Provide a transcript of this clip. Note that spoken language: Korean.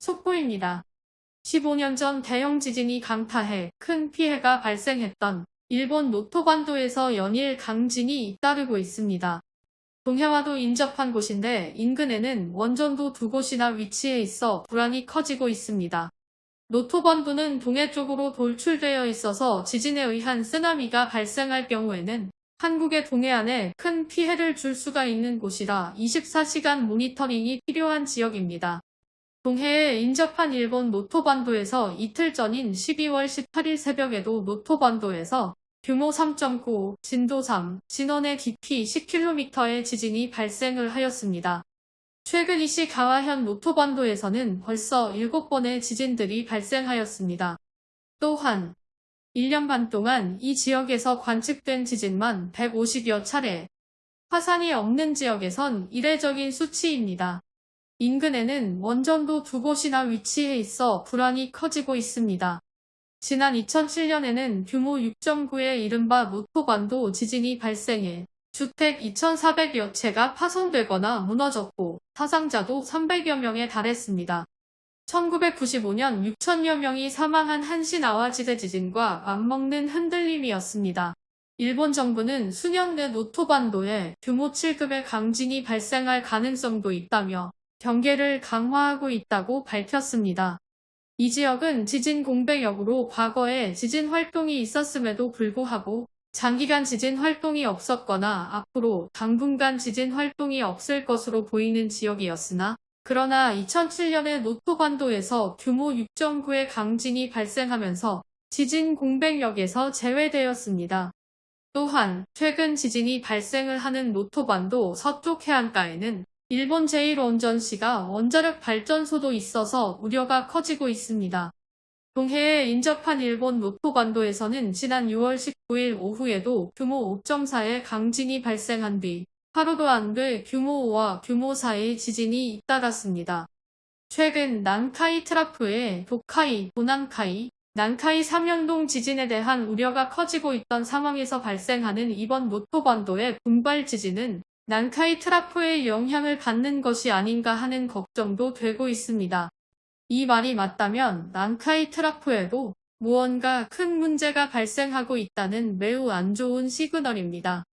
속보입니다. 15년 전 대형 지진이 강타해 큰 피해가 발생했던 일본 노토반도에서 연일 강진이 잇따르고 있습니다. 동해와도 인접한 곳인데 인근에는 원전도 두 곳이나 위치해 있어 불안이 커지고 있습니다. 노토반도는 동해 쪽으로 돌출되어 있어서 지진에 의한 쓰나미가 발생할 경우에는 한국의 동해안에 큰 피해를 줄 수가 있는 곳이라 24시간 모니터링이 필요한 지역입니다. 동해에 인접한 일본 노토반도에서 이틀 전인 12월 18일 새벽에도 노토반도에서 규모 3.9, 진도 3, 진원의 깊이 10km의 지진이 발생을 하였습니다. 최근 이시 가와현 노토반도에서는 벌써 7번의 지진들이 발생하였습니다. 또한 1년 반 동안 이 지역에서 관측된 지진만 150여 차례, 화산이 없는 지역에선 이례적인 수치입니다. 인근에는 원전도 두 곳이나 위치해 있어 불안이 커지고 있습니다. 지난 2007년에는 규모 6.9의 이른바 무토반도 지진이 발생해 주택 2,400여 채가 파손되거나 무너졌고 사상자도 300여 명에 달했습니다. 1995년 6천여 명이 사망한 한시나와 지대 지진과 맞먹는 흔들림이었습니다. 일본 정부는 수년 내 노토반도에 규모 7급의 강진이 발생할 가능성도 있다며 경계를 강화하고 있다고 밝혔습니다. 이 지역은 지진 공백역으로 과거에 지진 활동이 있었음에도 불구하고 장기간 지진 활동이 없었거나 앞으로 당분간 지진 활동이 없을 것으로 보이는 지역이었으나 그러나 2007년에 노토반도에서 규모 6.9의 강진이 발생하면서 지진 공백역에서 제외되었습니다. 또한 최근 지진이 발생을 하는 노토반도 서쪽 해안가에는 일본 제1원전시가 원자력 발전소도 있어서 우려가 커지고 있습니다. 동해에 인접한 일본 노토반도에서는 지난 6월 19일 오후에도 규모 5.4의 강진이 발생한 뒤 하루도 안 돼 규모 5와 규모 4의 지진이 잇따랐습니다. 최근 난카이 트라프의 도카이, 도난카이, 난카이 3연동 지진에 대한 우려가 커지고 있던 상황에서 발생하는 이번 노토반도의 분발 지진은 난카이 트라프의 영향을 받는 것이 아닌가 하는 걱정도 되고 있습니다. 이 말이 맞다면 난카이 트라프에도 무언가 큰 문제가 발생하고 있다는 매우 안 좋은 시그널입니다.